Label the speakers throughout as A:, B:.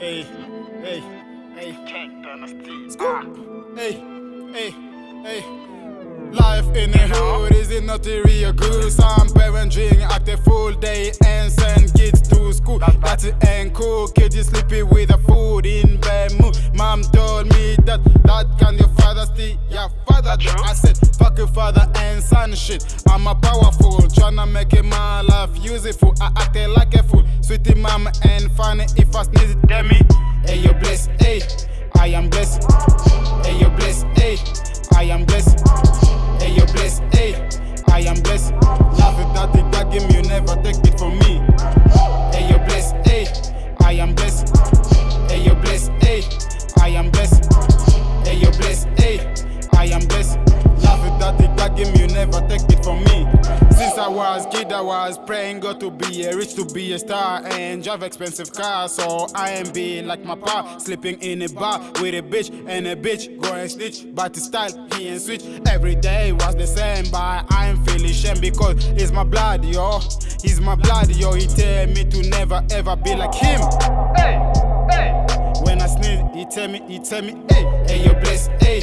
A: Hey, hey, hey. King Dynasty. Scoop. Hey, hey, hey. Life in the hood is it not a real good? Some parents drink at the full day and send kids to school. That ain't cool. Kids is sleeping with the food in bed mood. Mom told me that that can your father steal your father. I said fuck your father and son shit. I'm a powerful, tryna make it my life useful. I acted like a fool, sweetie mama and funny if I sneeze it, damn me. Hey you blessed, hey, I am blessed. Hey you blessed, hey, I am blessed. Give me, you never take it from me. Since I was kid, I was praying God to be a rich, to be a star and drive expensive cars. So I am being like my pa, sleeping in a bar with a bitch and a bitch going snitch. But the style he ain't switch. Every day was the same, but I am feeling shame because it's my blood, yo. He's my blood, yo. He tell me to never ever be like him. Hey, hey. When I sneeze, he tell me, he tell me, hey, hey, you blessed, hey,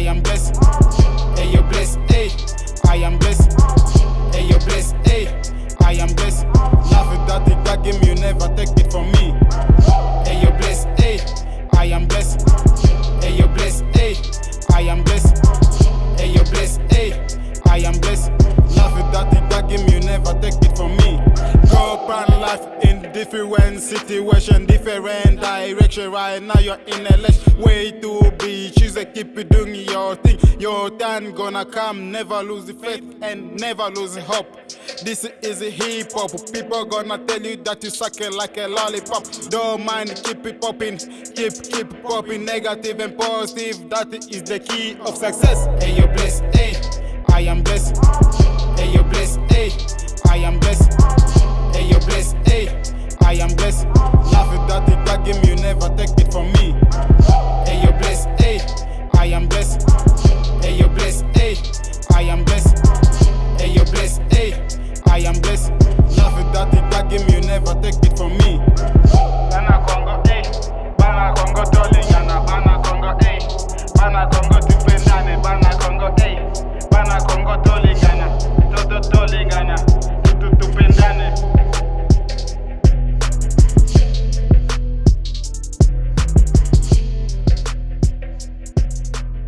A: I am blessed. Hey, you're blessed, hey, different situation, different direction. Right now you're in a less way to be. Choose to keep doing your thing. Your time gonna come. Never lose faith and never lose hope. This is hip hop. People gonna tell you that you suck like a lollipop. Don't mind, keep it popping, keep keep popping. Negative and positive. That is the key of success. Hey, you're blessed. Hey, I am blessed. Hey, you're blessed. Hey, I am blessed. I am blessed. Love that it, that give you never take it from me.